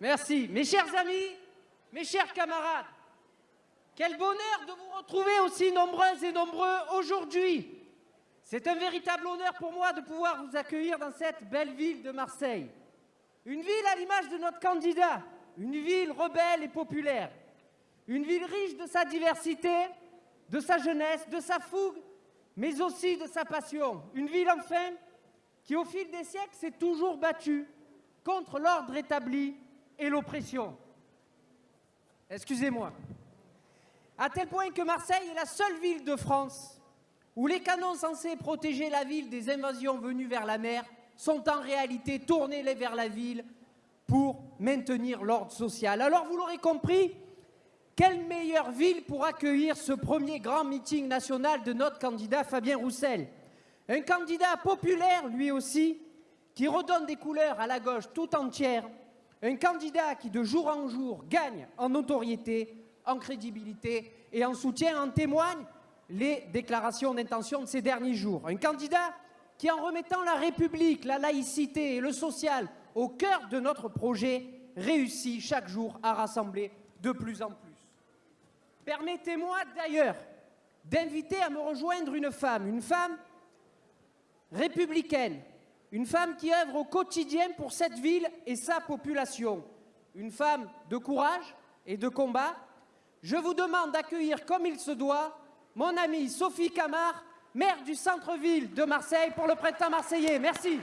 Merci. Mes chers amis, mes chers camarades, quel bonheur de vous retrouver aussi nombreuses et nombreux aujourd'hui. C'est un véritable honneur pour moi de pouvoir vous accueillir dans cette belle ville de Marseille. Une ville à l'image de notre candidat, une ville rebelle et populaire, une ville riche de sa diversité, de sa jeunesse, de sa fougue, mais aussi de sa passion. Une ville enfin qui au fil des siècles s'est toujours battue contre l'ordre établi et l'oppression. Excusez-moi. À tel point que Marseille est la seule ville de France où les canons censés protéger la ville des invasions venues vers la mer sont en réalité tournés vers la ville pour maintenir l'ordre social. Alors vous l'aurez compris, quelle meilleure ville pour accueillir ce premier grand meeting national de notre candidat Fabien Roussel? Un candidat populaire, lui aussi, qui redonne des couleurs à la gauche tout entière. Un candidat qui, de jour en jour, gagne en notoriété, en crédibilité et en soutien. En témoignent les déclarations d'intention de ces derniers jours. Un candidat qui, en remettant la République, la laïcité et le social au cœur de notre projet, réussit chaque jour à rassembler de plus en plus. Permettez-moi d'ailleurs d'inviter à me rejoindre une femme, une femme républicaine, une femme qui œuvre au quotidien pour cette ville et sa population, une femme de courage et de combat. Je vous demande d'accueillir comme il se doit mon amie Sophie Camard, maire du centre-ville de Marseille pour le printemps marseillais. Merci.